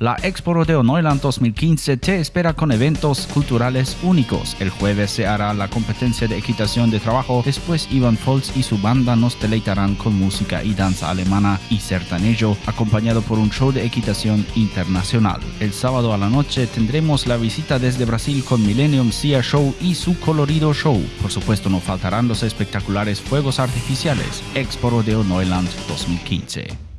La Expo Rodeo Neuland 2015 te espera con eventos culturales únicos. El jueves se hará la competencia de equitación de trabajo, después Ivan Foltz y su banda nos deleitarán con música y danza alemana y sertanejo, acompañado por un show de equitación internacional. El sábado a la noche tendremos la visita desde Brasil con Millennium Sea Show y su colorido show. Por supuesto no faltarán los espectaculares fuegos artificiales. Expo Rodeo Neuland 2015.